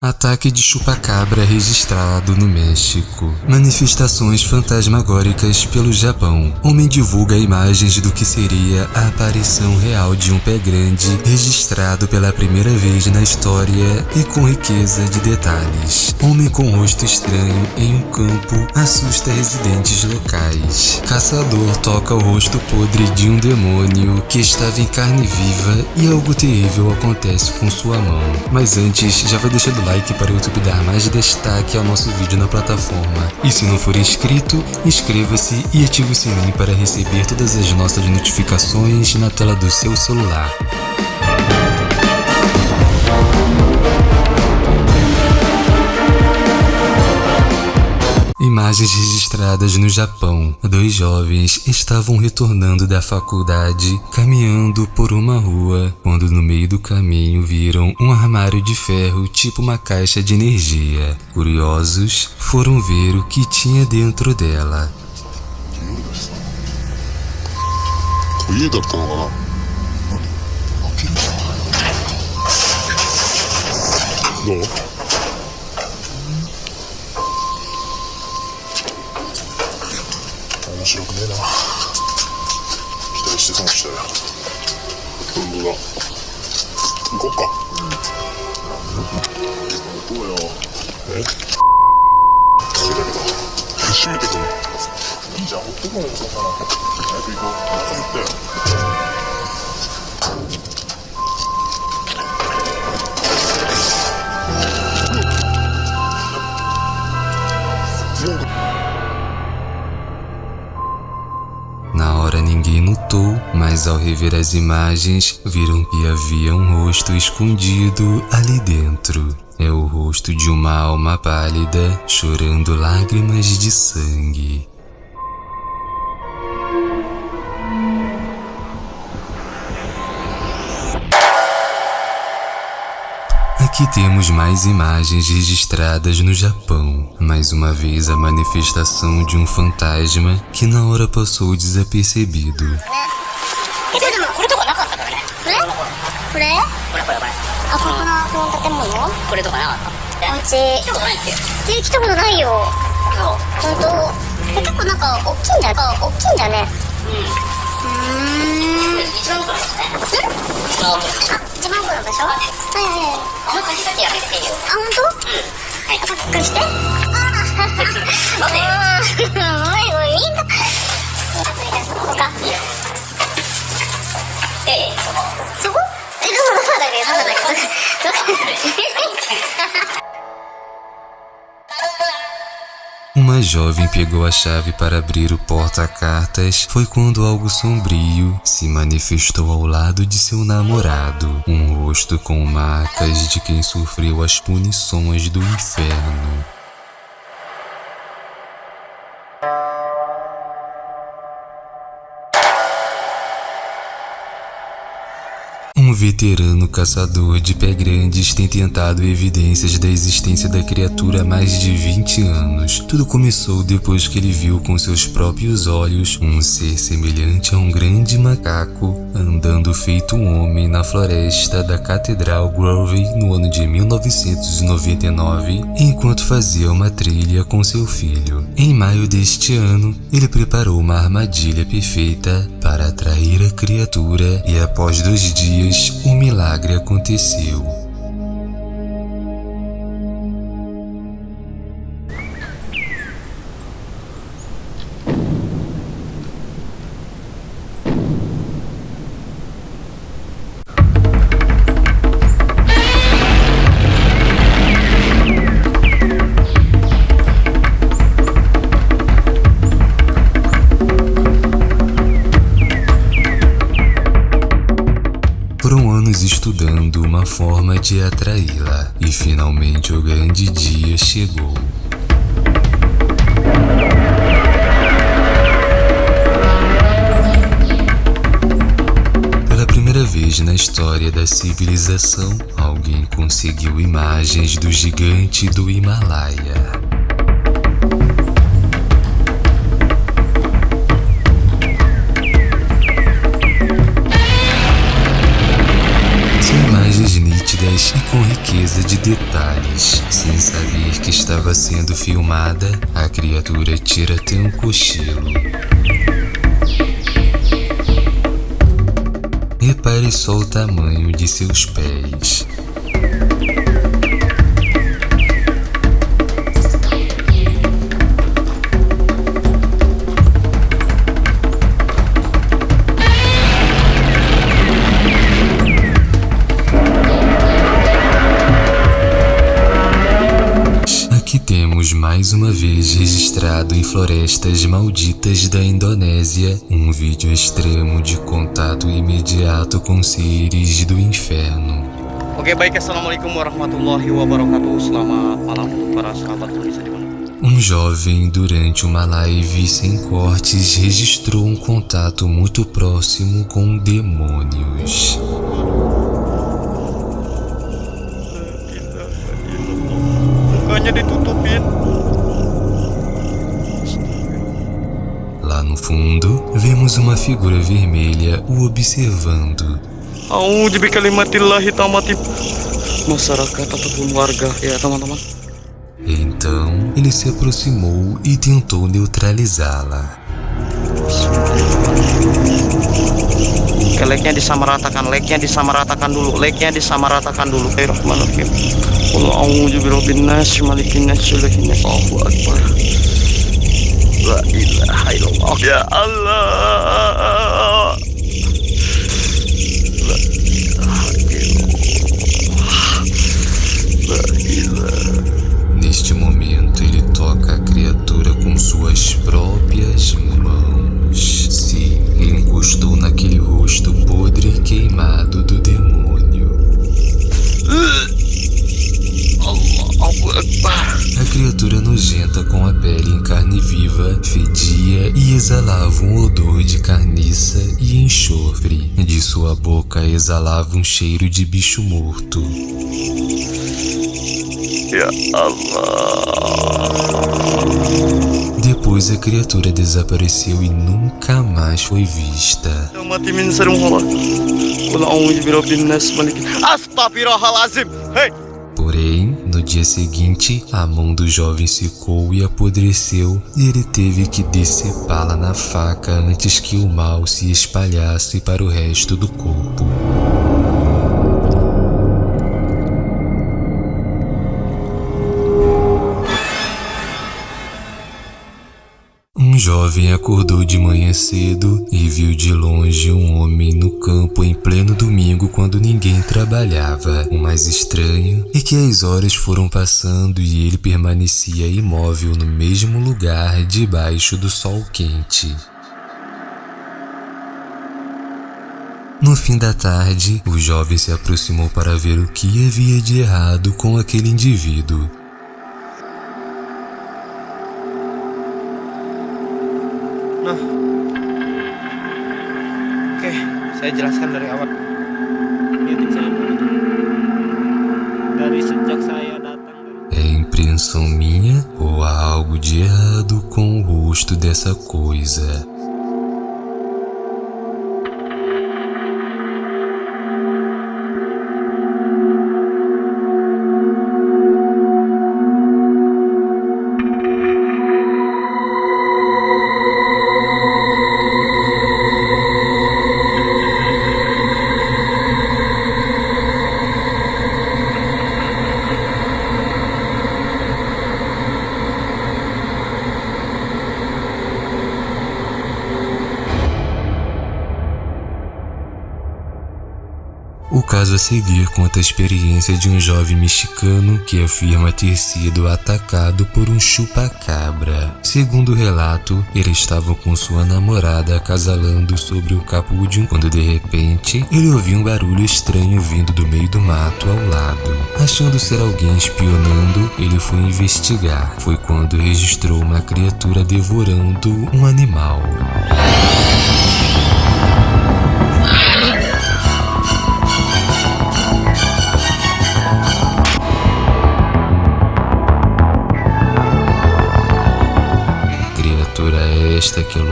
Ataque de chupacabra registrado no México. Manifestações fantasmagóricas pelo Japão. Homem divulga imagens do que seria a aparição real de um pé grande registrado pela primeira vez na história e com riqueza de detalhes. Homem com rosto estranho em um campo assusta residentes locais. Caçador toca o rosto podre de um demônio que estava em carne viva e algo terrível acontece com sua mão. Mas antes, já vai deixando like para o YouTube dar mais destaque ao nosso vídeo na plataforma. E se não for inscrito, inscreva-se e ative o sininho para receber todas as nossas notificações na tela do seu celular. Imagens registradas no Japão. Dois jovens estavam retornando da faculdade, caminhando por uma rua, quando no meio do caminho viram um armário de ferro tipo uma caixa de energia. Curiosos, foram ver o que tinha dentro dela. 家だったのかなどう面白くねえな。期待して損したよ。本当だ行こっか。行こうよ。え？だけど閉めてくるいいじゃん持ってこいよそんな。の早く行こう。お腹減ったよ mas ao rever as imagens, viram que havia um rosto escondido ali dentro. É o rosto de uma alma pálida, chorando lágrimas de sangue. Aqui temos mais imagens registradas no Japão. Mais uma vez a manifestação de um fantasma que na hora passou desapercebido. えでもこれとかなかったからね。これ？これこれこれ。これあここのこの建物？おこれとかなかった。家。来たことないってえ来たことないよ。そう。本当？え結構なんか大きいんだよ。大きいんだよね。うーん。一番奥なんですね。一番奥なんですあ一番奥の場所はいはいはい。あんま貸し先やめていいよ。あ本当？はい。あ貸して。あ 待って。あ Uma jovem pegou a chave para abrir o porta-cartas. Foi quando algo sombrio se manifestou ao lado de seu namorado. Um rosto com marcas de quem sofreu as punições do inferno. Veterano caçador de pé grandes tem tentado evidências da existência da criatura há mais de 20 anos. Tudo começou depois que ele viu com seus próprios olhos um ser semelhante a um grande macaco andando feito um homem na floresta da Catedral Grove no ano de 1999, enquanto fazia uma trilha com seu filho. Em maio deste ano, ele preparou uma armadilha perfeita para atrair a criatura e após dois dias um milagre aconteceu. De atraí-la e finalmente o grande dia chegou. Pela primeira vez na história da civilização, alguém conseguiu imagens do gigante do Himalaia. Detalhes. Sem saber que estava sendo filmada, a criatura tira até um cochilo. Repare só o tamanho de seus pés. Aqui temos mais uma vez registrado em florestas malditas da Indonésia um vídeo extremo de contato imediato com seres do inferno. Oke baik assalamualaikum warahmatullahi wabarakatuh Selamat malam para sahabat pemirsa di Um jovem, durante uma live sem cortes, registrou um contato muito próximo com demônios. Mukanya ditutupin. Lá no fundo, vemos uma figura vermelha o observando. A'udzu bikalimatillahi tamati Masyarakat ataupun warga ya teman-teman Então, ele se aproximou e tentou neutralizá-la. Oke like-nya disamaratakan Like-nya disamaratakan dulu Like-nya disamaratakan dulu. Bismillahirrahmanirrahim Qul a'udzu birabbin nas malikin nas ilahin nas Allahu akbar Ya Allah fedia e exalava um odor de carniça e enxofre. De sua boca exalava um cheiro de bicho morto. Depois a criatura desapareceu e nunca mais foi vista. Dia seguinte, a mão do jovem secou e apodreceu, e ele teve que decepá-la na faca antes que o mal se espalhasse para o resto do corpo. Jovem acordou de manhã cedo e viu de longe um homem no campo em pleno domingo quando ninguém trabalhava. O mais estranho é que as horas foram passando e ele permanecia imóvel no mesmo lugar debaixo do sol quente. No fim da tarde, o jovem se aproximou para ver o que havia de errado com aquele indivíduo. Nah Oke saya jelaskan dari awal. Dari sejak saya datang É impressão minha ou há algo de errado com o rosto dessa coisa? Caso a seguir conta a experiência de um jovem mexicano que afirma ter sido atacado por um chupa-cabra. Segundo o relato, ele estava com sua namorada acasalando sobre o capúdio quando de repente ele ouviu um barulho estranho vindo do meio do mato ao lado. Achando ser alguém espionando, ele foi investigar. Foi quando registrou uma criatura devorando um animal.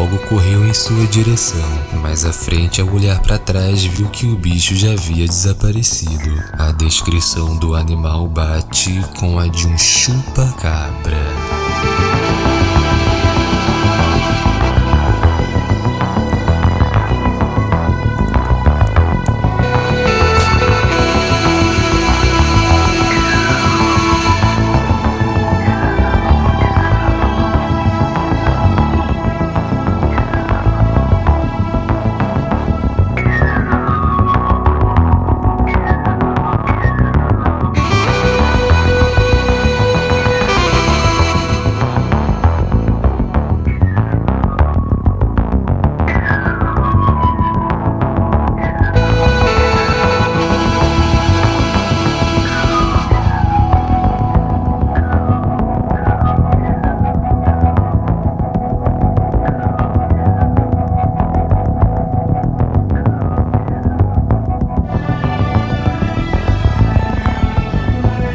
Logo correu em sua direção, mas Mais à frente, ao olhar para trás, viu que o bicho já havia desaparecido. A descrição do animal bate com a de um chupa-cabra.